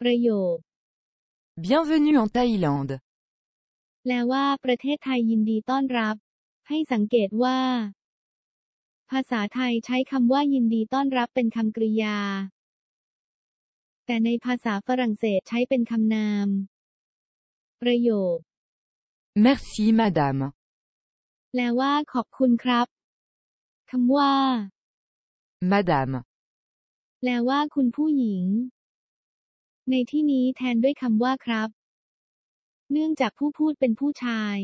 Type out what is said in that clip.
ประโยค Bienvenue en Thaïlande. แปลว่าประเทศไทยยินดีต้อนรับ ให้สังเกตว่า ภาษาไทยใช้คำว่ายินดีต้อนรับเป็นคำกริยา แต่ในภาษาฝรั่งเศสใช้เป็นคำนาม ประโยค Merci madame. แปลว่าขอบคุณครับคำว่า Madame. แปลว่าคุณผู้หญิง ในที่นี้แทนด้วยคำว่าครับ เนื่องจากผู้พูดเป็นผู้ชาย